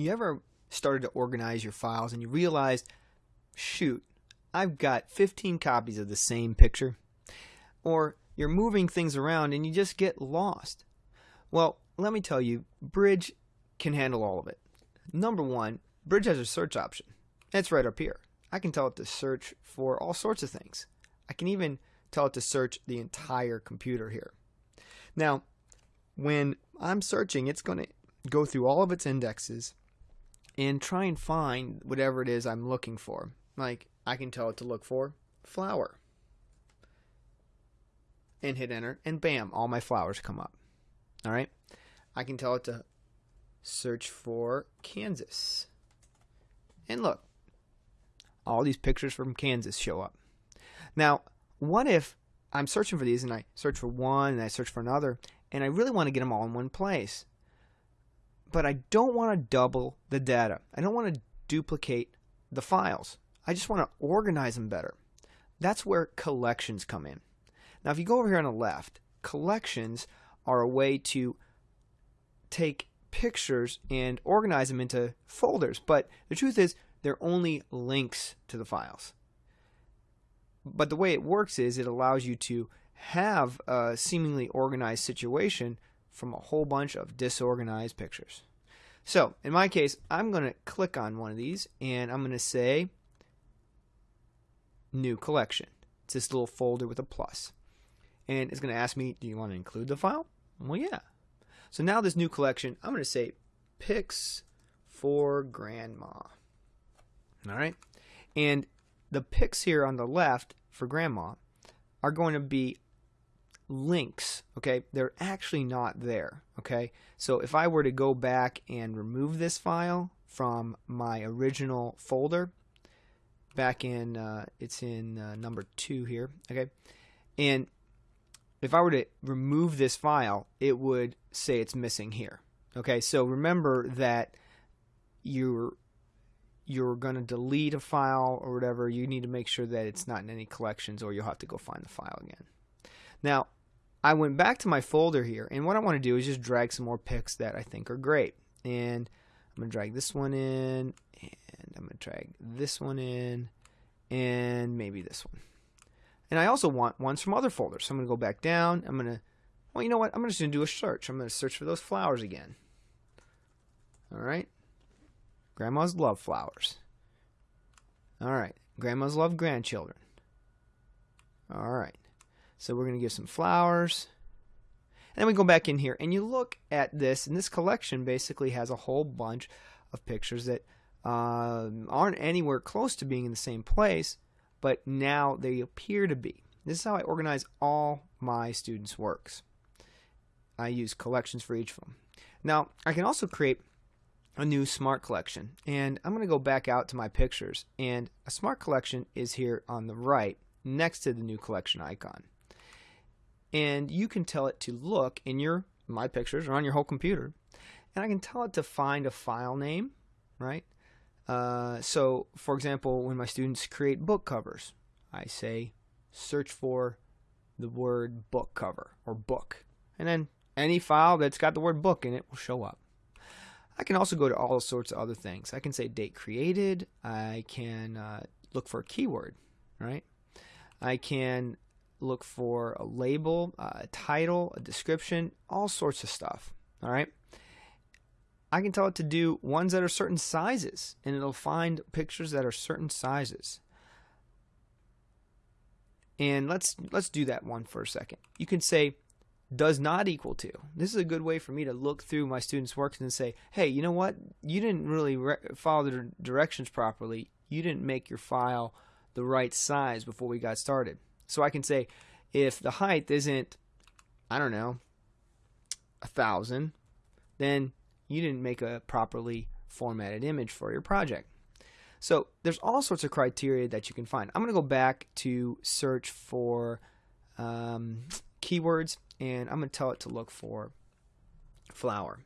you ever started to organize your files and you realized, shoot, I've got 15 copies of the same picture? Or you're moving things around and you just get lost. Well, let me tell you, Bridge can handle all of it. Number one, Bridge has a search option. It's right up here. I can tell it to search for all sorts of things. I can even tell it to search the entire computer here. Now, when I'm searching, it's going to go through all of its indexes and try and find whatever it is I'm looking for. Like, I can tell it to look for flower. And hit enter, and bam, all my flowers come up. All right? I can tell it to search for Kansas. And look, all these pictures from Kansas show up. Now, what if I'm searching for these and I search for one and I search for another and I really want to get them all in one place? But I don't want to double the data. I don't want to duplicate the files. I just want to organize them better. That's where collections come in. Now, if you go over here on the left, collections are a way to take pictures and organize them into folders. But the truth is, they're only links to the files. But the way it works is it allows you to have a seemingly organized situation from a whole bunch of disorganized pictures. So, in my case, I'm going to click on one of these and I'm going to say New Collection. It's this little folder with a plus. And it's going to ask me, do you want to include the file? Well, yeah. So now this new collection, I'm going to say pics for grandma. All right. And the pics here on the left for grandma are going to be links. Okay. They're actually not there. Okay. So if I were to go back and remove this file from my original folder, back in, uh, it's in uh, number two here. Okay. And if I were to remove this file, it would say it's missing here. Okay, so remember that you're you're going to delete a file or whatever, you need to make sure that it's not in any collections or you'll have to go find the file again. Now, I went back to my folder here, and what I want to do is just drag some more pics that I think are great. And I'm going to drag this one in, and I'm going to drag this one in, and maybe this one. And I also want ones from other folders. So I'm going to go back down. I'm going to, well, you know what? I'm just going to do a search. I'm going to search for those flowers again. All right. Grandmas love flowers. All right. Grandmas love grandchildren. All right. So we're going to give some flowers. And then we go back in here and you look at this, and this collection basically has a whole bunch of pictures that uh, aren't anywhere close to being in the same place but now they appear to be. This is how I organize all my students' works. I use collections for each of them. Now, I can also create a new smart collection. And I'm going to go back out to my pictures. And a smart collection is here on the right next to the new collection icon. And you can tell it to look in your my pictures or on your whole computer. And I can tell it to find a file name, right? Uh, so, for example, when my students create book covers, I say search for the word book cover or book. And then any file that's got the word book in it will show up. I can also go to all sorts of other things. I can say date created. I can uh, look for a keyword, right? I can look for a label, a title, a description, all sorts of stuff, all right? I can tell it to do ones that are certain sizes, and it'll find pictures that are certain sizes. And let's let's do that one for a second. You can say does not equal to. This is a good way for me to look through my students' works and say, hey, you know what? You didn't really follow the directions properly. You didn't make your file the right size before we got started. So I can say, if the height isn't, I don't know, a thousand, then you didn't make a properly formatted image for your project. So there's all sorts of criteria that you can find. I'm going to go back to search for um, keywords and I'm going to tell it to look for flower.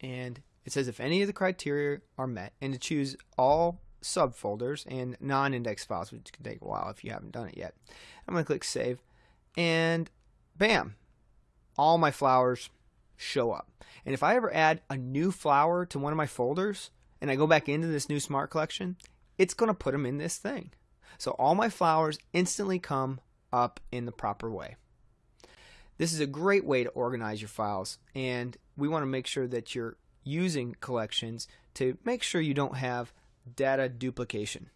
And it says if any of the criteria are met and to choose all subfolders and non-index files, which can take a while if you haven't done it yet. I'm going to click save and bam, all my flowers show up. And if I ever add a new flower to one of my folders, and I go back into this new smart collection, it's going to put them in this thing. So all my flowers instantly come up in the proper way. This is a great way to organize your files, and we want to make sure that you're using collections to make sure you don't have data duplication.